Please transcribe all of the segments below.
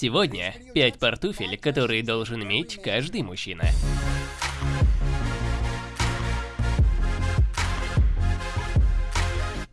Сегодня 5 пар туфель, которые должен иметь каждый мужчина.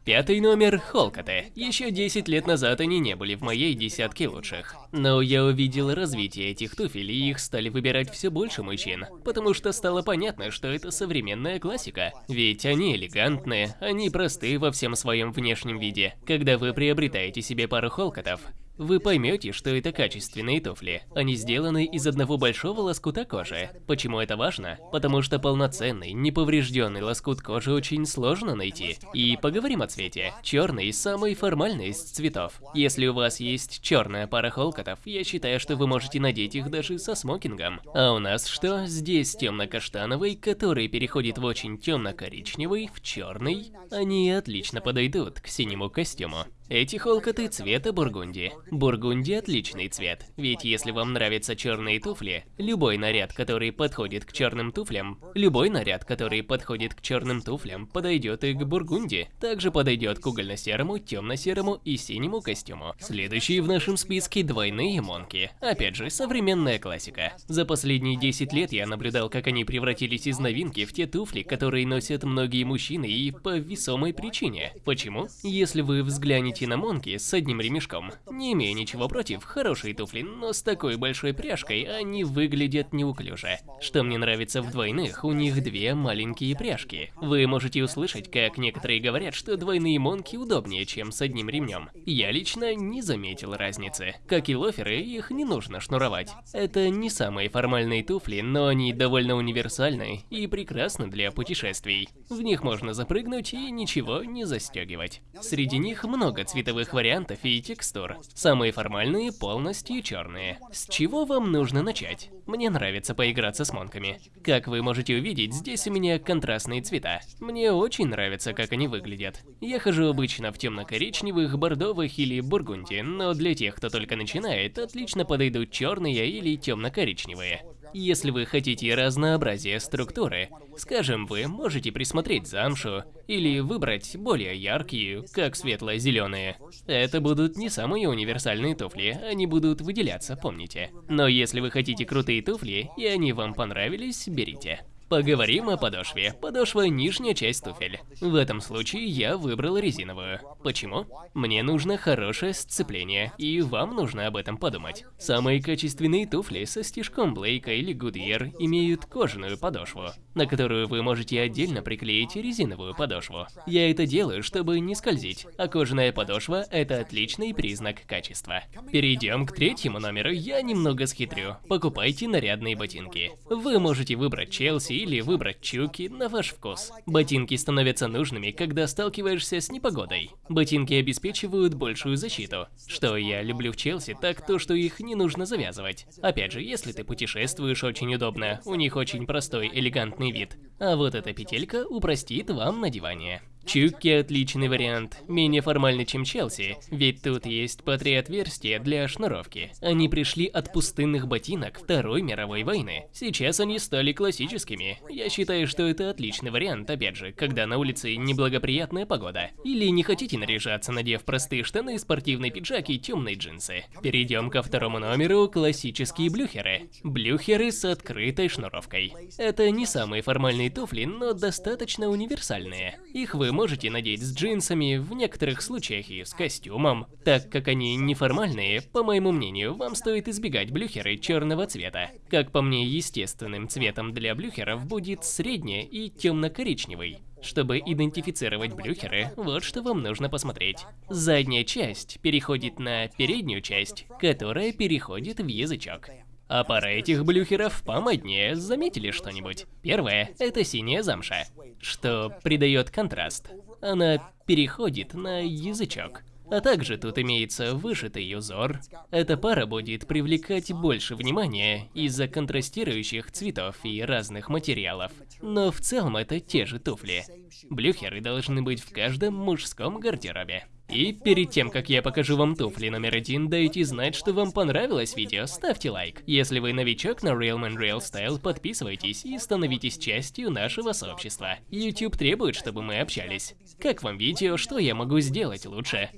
Пятый номер – Холкоты. Еще 10 лет назад они не были в моей десятке лучших. Но я увидел развитие этих туфель, и их стали выбирать все больше мужчин. Потому что стало понятно, что это современная классика. Ведь они элегантные, они простые во всем своем внешнем виде. Когда вы приобретаете себе пару холкотов, вы поймете, что это качественные туфли. Они сделаны из одного большого лоскута кожи. Почему это важно? Потому что полноценный, неповрежденный лоскут кожи очень сложно найти. И поговорим о цвете. Черный – самый формальный из цветов. Если у вас есть черная пара холкотов, я считаю, что вы можете надеть их даже со смокингом. А у нас что? Здесь темно-каштановый, который переходит в очень темно-коричневый, в черный. Они отлично подойдут к синему костюму. Эти холкоты цвета бургунди. Бургунди отличный цвет, ведь если вам нравятся черные туфли, любой наряд, который подходит к черным туфлям, любой наряд, который подходит к черным туфлям, подойдет и к бургунди. Также подойдет к угольно-серому, темно-серому и синему костюму. Следующие в нашем списке двойные монки. Опять же, современная классика. За последние 10 лет я наблюдал, как они превратились из новинки в те туфли, которые носят многие мужчины и по весомой причине. Почему? Если вы взглянете перейти на Монки с одним ремешком. Не имея ничего против, хорошие туфли, но с такой большой пряжкой они выглядят неуклюже. Что мне нравится в двойных, у них две маленькие пряжки. Вы можете услышать, как некоторые говорят, что двойные Монки удобнее, чем с одним ремнем. Я лично не заметил разницы. Как и лоферы, их не нужно шнуровать. Это не самые формальные туфли, но они довольно универсальны и прекрасны для путешествий. В них можно запрыгнуть и ничего не застегивать. Среди них много цветовых вариантов и текстур. Самые формальные полностью черные. С чего вам нужно начать? Мне нравится поиграться с монками. Как вы можете увидеть, здесь у меня контрастные цвета. Мне очень нравится, как они выглядят. Я хожу обычно в темно-коричневых, бордовых или бургунди, но для тех, кто только начинает, отлично подойдут черные или темно-коричневые. Если вы хотите разнообразие структуры, скажем, вы можете присмотреть замшу или выбрать более яркие, как светло-зеленые. Это будут не самые универсальные туфли, они будут выделяться, помните. Но если вы хотите крутые туфли, и они вам понравились, берите. Поговорим о подошве. Подошва – нижняя часть туфель. В этом случае я выбрал резиновую. Почему? Мне нужно хорошее сцепление, и вам нужно об этом подумать. Самые качественные туфли со стежком Блейка или Goodyear имеют кожаную подошву, на которую вы можете отдельно приклеить резиновую подошву. Я это делаю, чтобы не скользить, а кожаная подошва – это отличный признак качества. Перейдем к третьему номеру, я немного схитрю. Покупайте нарядные ботинки. Вы можете выбрать Челси или выбрать чуки на ваш вкус. Ботинки становятся нужными, когда сталкиваешься с непогодой. Ботинки обеспечивают большую защиту. Что я люблю в Челси, так то, что их не нужно завязывать. Опять же, если ты путешествуешь очень удобно, у них очень простой, элегантный вид. А вот эта петелька упростит вам надевание. Чукки отличный вариант, менее формальный, чем Челси, ведь тут есть по три отверстия для шнуровки. Они пришли от пустынных ботинок Второй мировой войны. Сейчас они стали классическими. Я считаю, что это отличный вариант, опять же, когда на улице неблагоприятная погода. Или не хотите наряжаться, надев простые штаны, спортивный пиджак и темные джинсы. Перейдем ко второму номеру, классические блюхеры. Блюхеры с открытой шнуровкой. Это не самые формальные туфли, но достаточно универсальные. Их вы можете надеть с джинсами, в некоторых случаях и с костюмом. Так как они неформальные, по моему мнению, вам стоит избегать блюхеры черного цвета. Как по мне, естественным цветом для блюхеров будет средний и темно-коричневый. Чтобы идентифицировать блюхеры, вот что вам нужно посмотреть. Задняя часть переходит на переднюю часть, которая переходит в язычок. А пара этих блюхеров помоднее, заметили что-нибудь? Первое – это синяя замша, что придает контраст. Она переходит на язычок. А также тут имеется вышитый узор. Эта пара будет привлекать больше внимания из-за контрастирующих цветов и разных материалов. Но в целом это те же туфли. Блюхеры должны быть в каждом мужском гардеробе. И перед тем, как я покажу вам туфли номер один, дайте знать, что вам понравилось видео, ставьте лайк. Если вы новичок на Real Man Real Style, подписывайтесь и становитесь частью нашего сообщества. YouTube требует, чтобы мы общались. Как вам видео, что я могу сделать лучше?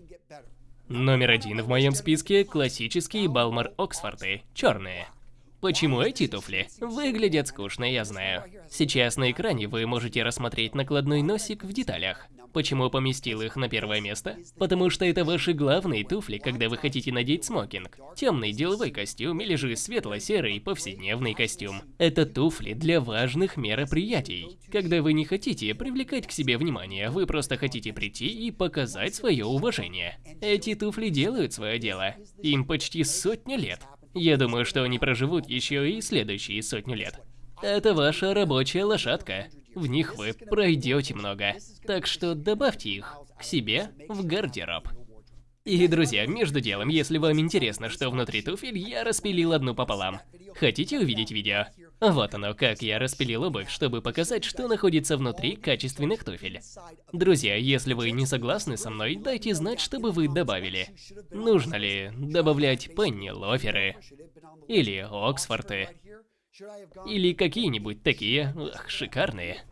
Номер один в моем списке – классические Балмар Оксфорды, черные. Почему эти туфли? Выглядят скучно, я знаю. Сейчас на экране вы можете рассмотреть накладной носик в деталях. Почему поместил их на первое место? Потому что это ваши главные туфли, когда вы хотите надеть смокинг. Темный деловой костюм или же светло-серый повседневный костюм. Это туфли для важных мероприятий. Когда вы не хотите привлекать к себе внимание, вы просто хотите прийти и показать свое уважение. Эти туфли делают свое дело. Им почти сотня лет. Я думаю, что они проживут еще и следующие сотню лет. Это ваша рабочая лошадка. В них вы пройдете много. Так что добавьте их к себе в гардероб. И, друзья, между делом, если вам интересно, что внутри туфель, я распилил одну пополам. Хотите увидеть видео? Вот оно, как я распилил обувь, чтобы показать, что находится внутри качественных туфель. Друзья, если вы не согласны со мной, дайте знать, чтобы вы добавили. Нужно ли добавлять пенни лоферы или Оксфорты? Или какие-нибудь такие, ах, шикарные.